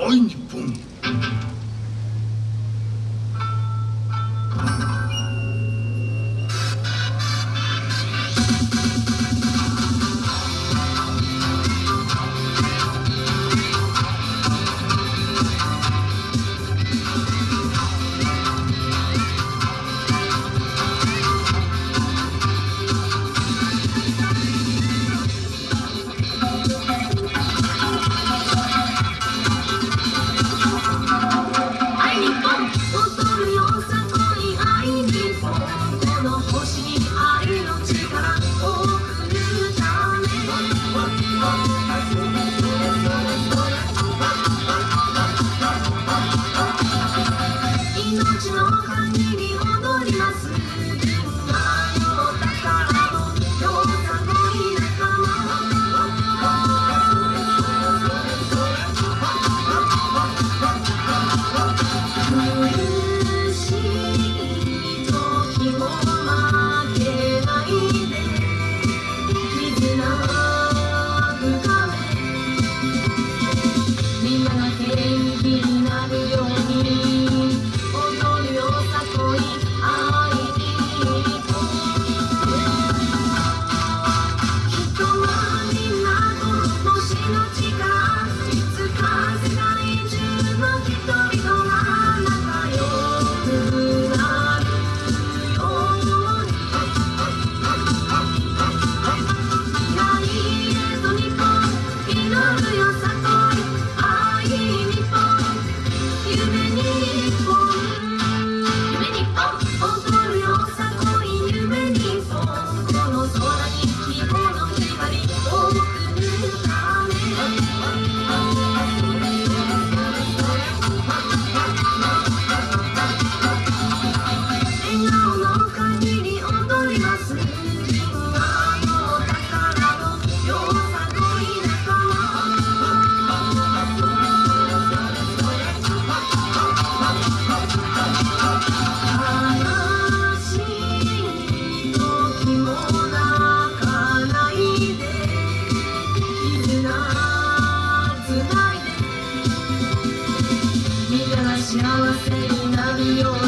Oinipum. Thank 我和你。幸せになるよ